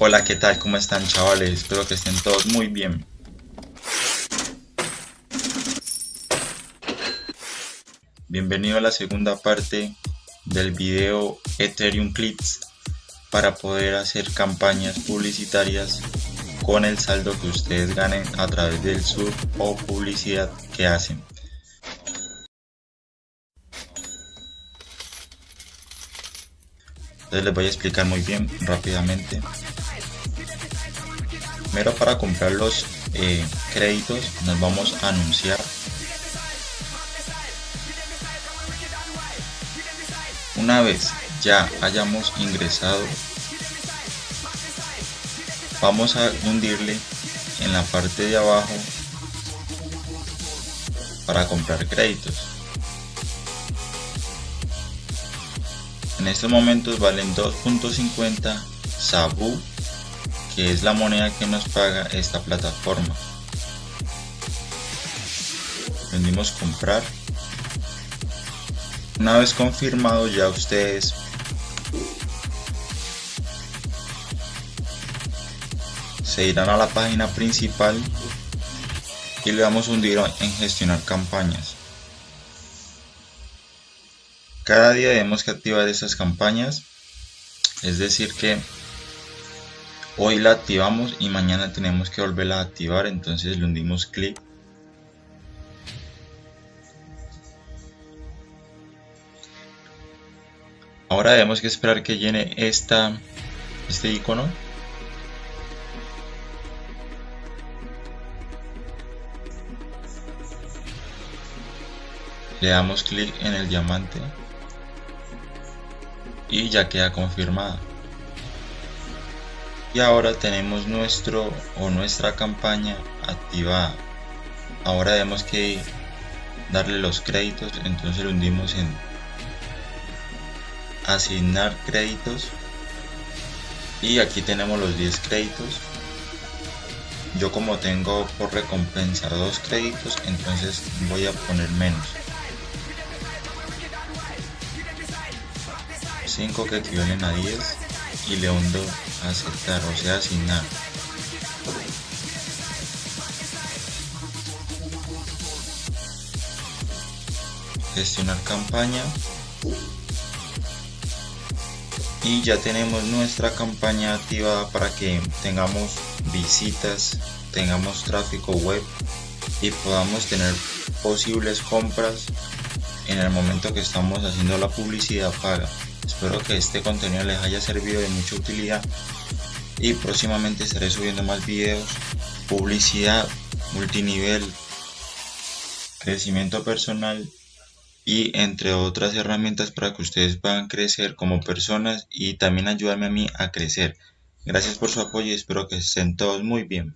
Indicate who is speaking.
Speaker 1: Hola, ¿qué tal? ¿Cómo están chavales? Espero que estén todos muy bien. Bienvenido a la segunda parte del video Ethereum Clips para poder hacer campañas publicitarias con el saldo que ustedes ganen a través del sub o publicidad que hacen. Entonces les voy a explicar muy bien rápidamente. Primero para comprar los eh, créditos nos vamos a anunciar. Una vez ya hayamos ingresado, vamos a hundirle en la parte de abajo para comprar créditos. En estos momentos valen 2.50 Sabu, que es la moneda que nos paga esta plataforma. Vendimos comprar. Una vez confirmado ya ustedes se irán a la página principal y le damos un hundir en gestionar campañas. Cada día debemos que activar esas campañas. Es decir que hoy la activamos y mañana tenemos que volverla a activar. Entonces le hundimos clic. Ahora debemos que esperar que llene esta, este icono. Le damos clic en el diamante y ya queda confirmada y ahora tenemos nuestro o nuestra campaña activada ahora debemos que darle los créditos entonces lo hundimos en asignar créditos. Y aquí tenemos los 10 créditos. Yo como tengo por recompensa dos créditos entonces voy a poner menos. 5 que equivalen a 10 y le hundo a aceptar, o sea, asignar. Gestionar campaña. Y ya tenemos nuestra campaña activada para que tengamos visitas, tengamos tráfico web y podamos tener posibles compras en el momento que estamos haciendo la publicidad paga. Espero que este contenido les haya servido de mucha utilidad y próximamente estaré subiendo más videos, publicidad, multinivel, crecimiento personal y entre otras herramientas para que ustedes puedan crecer como personas y también ayudarme a mí a crecer. Gracias por su apoyo y espero que estén todos muy bien.